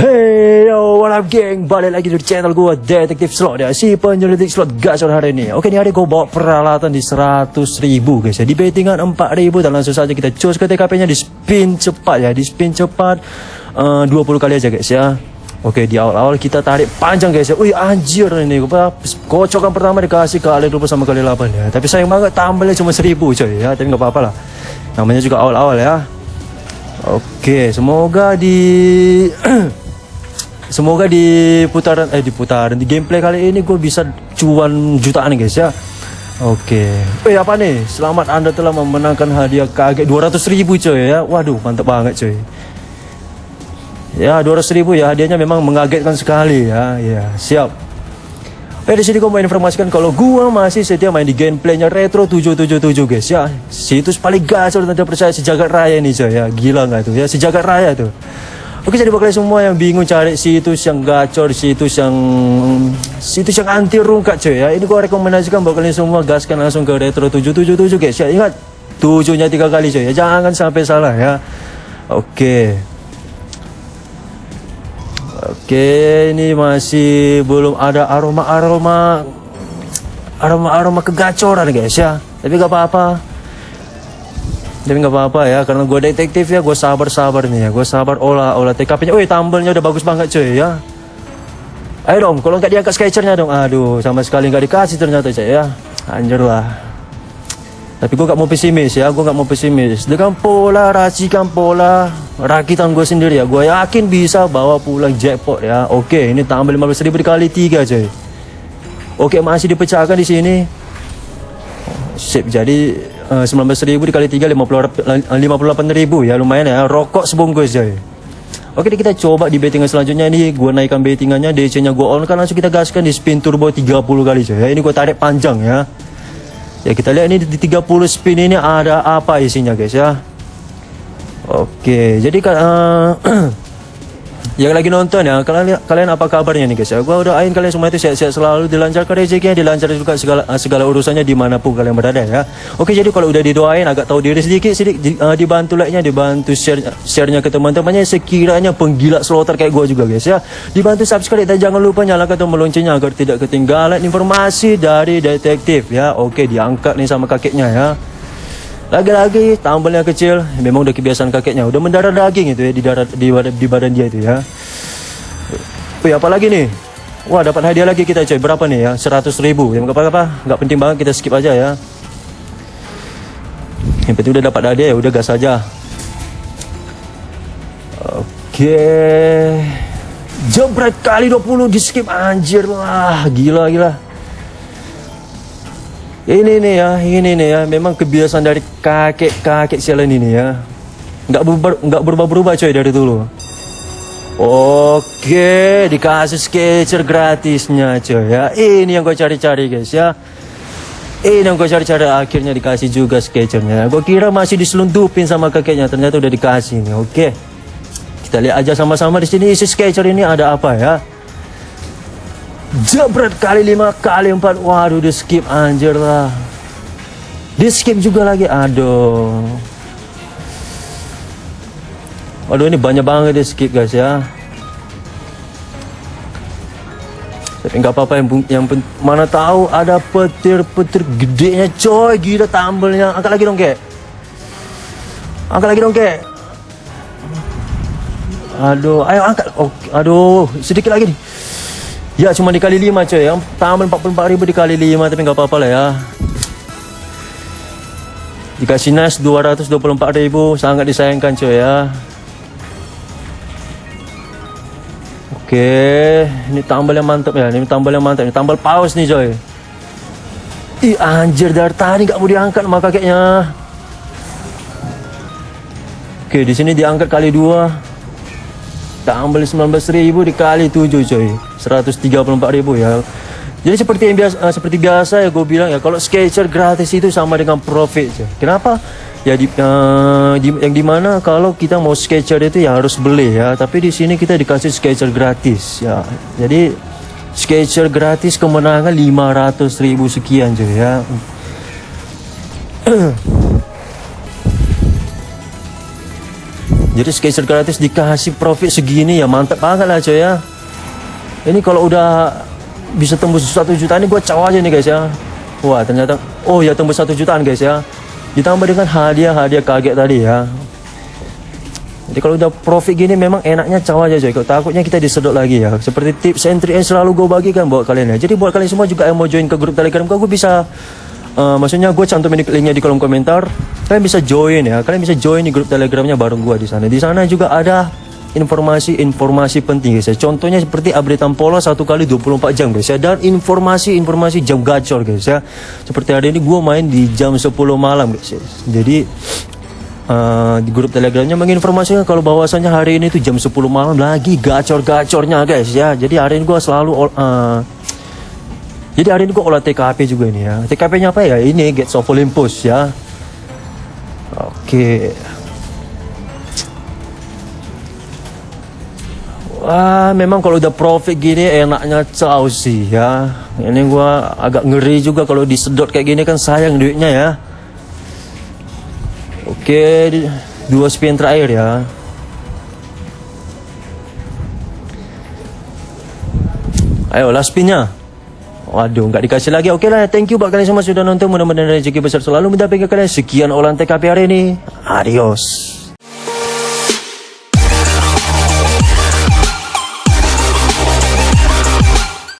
Hey yo, what up geng? Balik lagi di channel gue Detektif Slot ya. Si penyelidik slot gacor hari ini. Oke ini hari gue bawa peralatan di 100 ribu guys ya. Di bettingan 4 ribu Dan langsung saja kita cus ke TKP nya di spin cepat ya. Di spin cepat uh, 20 kali aja guys ya. Oke di awal-awal kita tarik panjang guys ya. Wih anjir ini. Kocokan pertama dikasih kali 20 sama kali 8 ya. Tapi sayang banget tambahnya cuma 1000 coy ya. Tapi gak apa-apa lah. Namanya juga awal-awal ya. Oke, semoga di semoga di putaran eh di putaran di gameplay kali ini gue bisa cuan jutaan guys ya. Oke. Eh apa nih? Selamat Anda telah memenangkan hadiah kaget 200 ribu coy ya. Waduh, mantap banget coy. Ya, 200 ribu ya hadiahnya memang mengagetkan sekali ya. Ya, siap. Eh di sini gue mau informasikan kalau gue masih setia main di gameplaynya Retro 777 guys ya. Situs paling gacor dan percaya sejagat raya ini coy ya. Gila nggak tuh ya sejagat raya tuh. Oke jadi buat kalian semua yang bingung cari situs yang gacor, situs yang situs yang anti rungkat coy ya. Ini gue rekomendasikan buat kalian semua gaskan langsung ke Retro 777 guys ya. Ingat tujuhnya tiga kali coy ya. Jangan sampai salah ya. Oke. Oke, ini masih belum ada aroma-aroma aroma-aroma kegacoran guys ya. Tapi gak apa-apa. Tapi gak apa-apa ya, karena gue detektif ya, gue sabar-sabar nih ya, gue sabar olah olah TKP-nya. Wih, tambelnya udah bagus banget cuy ya. Ayo dong, kalau nggak diangkat sketchernya dong. Aduh, sama sekali nggak dikasih ternyata cuy ya. Anjir lah. Tapi gue gak mau pesimis ya, gue gak mau pesimis. Dengan pola, racikan pola, rakitan gue sendiri ya, gue yakin bisa bawa pulang jackpot ya. Oke, ini tambah 15 ribu dikali 3 coy. Oke, masih dipecahkan di sini. Sip, jadi uh, 19 ribu dikali 3, 50, 58 ribu ya, lumayan ya. Rokok sebungkus coy. Oke, kita coba di bettingan selanjutnya ini gue naikkan bettingannya, DC-nya gue on kan langsung kita gaskan di spin turbo 30 kali coy. Ya, ini gue tarik panjang ya. Ya kita lihat ini di 30 spin ini ada apa isinya guys ya. Oke, jadi uh, yang lagi nonton ya, kalian kalian apa kabarnya nih guys ya? Gua udah ain kalian semua itu sehat-sehat selalu, dilancarkan rezekinya, dilancarkan juga segala segala urusannya di mana pun kalian berada ya. Oke, jadi kalau udah didoain agak tahu diri sedikit sedikit di, uh, dibantu like-nya, dibantu share share-nya ke teman-temannya sekiranya penggila slotter kayak gua juga guys ya. Dibantu subscribe dan jangan lupa nyalakan tombol loncengnya agar tidak ketinggalan informasi dari detektif ya. Oke, diangkat nih sama kakeknya ya. Lagi-lagi tambelnya kecil, memang udah kebiasaan kakeknya, udah mendarah daging itu ya di darat di, di badan dia itu ya. Wih, apa lagi nih? Wah, dapat hadiah lagi kita coy. Berapa nih ya? 100 ribu. Yang apa-apa, nggak penting banget kita skip aja ya. Yang penting udah dapat hadiah ya, udah gas aja. Oke. Jebret kali 20 di skip anjir lah, gila gila. Ini nih ya, ini nih ya, memang kebiasaan dari kakek-kakek sialan ini ya. Nggak berubah, nggak berubah-berubah coy dari dulu. Oke, dikasih sketcher gratisnya coy ya. Ini yang gue cari-cari guys ya. Ini yang gue cari-cari akhirnya dikasih juga sketchernya. Gue kira masih diselundupin sama kakeknya, ternyata udah dikasih nih. Oke, kita lihat aja sama-sama di sini isi sketcher ini ada apa ya. Jebret kali lima kali empat. Waduh di skip anjir lah. Di skip juga lagi Aduh. Waduh ini banyak banget di skip guys ya. Tapi nggak apa-apa yang, yang mana tahu ada petir-petir gedenya coy. Gila tambelnya. Angkat lagi dong kek. Angkat lagi dong kek. Aduh ayo angkat. Oh, aduh sedikit lagi nih Ya cuma dikali 5 coy Yang tambah 44 ribu dikali 5 Tapi nggak apa-apa lah ya. Dikasih nas 224 ribu Sangat disayangkan coy ya. Oke Ini tambal yang mantap ya Ini tambal yang mantap Ini tambal paus nih coy Ih anjir dari tadi nggak mau diangkat sama kakeknya. Oke di sini diangkat kali 2 tambah 19.000 dikali 7 coy. 134.000 ya. Jadi seperti yang biasa uh, seperti biasa ya gue bilang ya kalau sketcher gratis itu sama dengan profit coy. kenapa? Ya di, uh, di yang di mana kalau kita mau sketcher itu ya harus beli ya. Tapi di sini kita dikasih sketcher gratis ya. Jadi sketcher gratis kemenangan 500.000 sekian coy ya Jadi skater gratis dikasih profit segini ya mantap banget lah coy ya. Ini kalau udah bisa tembus satu juta ini gue caw aja nih guys ya. Wah ternyata, oh ya tembus satu jutaan guys ya. Ditambah dengan hadiah-hadiah kaget tadi ya. Jadi kalau udah profit gini memang enaknya caw aja coy. Takutnya kita disedot lagi ya. Seperti tips trick yang selalu gue bagikan buat kalian ya. Jadi buat kalian semua juga yang mau join ke grup telegram gue, gue bisa Uh, maksudnya gue cantumin linknya di kolom komentar. Kalian bisa join ya. Kalian bisa join di grup telegramnya bareng gue di sana. Di sana juga ada informasi-informasi penting guys ya. Contohnya seperti updatean pola satu kali 24 jam guys ya. Dan informasi-informasi jam gacor guys ya. Seperti hari ini gue main di jam 10 malam guys ya. Jadi uh, di grup telegramnya menginformasikan kalau bahwasannya hari ini tuh jam 10 malam lagi gacor-gacornya guys ya. Jadi hari ini gue selalu uh, jadi hari ini gue olah TKP juga ini ya. TKP-nya apa ya? Ini Gates of Olympus ya. Oke. Wah, memang kalau udah profit gini enaknya caw sih ya. Ini gue agak ngeri juga kalau disedot kayak gini kan sayang duitnya ya. Oke, dua spin terakhir ya. Ayo, last spinnya. Waduh, nggak dikasih lagi. Oke lah, thank you buat kalian semua sudah nonton. Mudah-mudahan rezeki besar selalu mendampingi kalian. Sekian olahan TKP hari ini. Adios.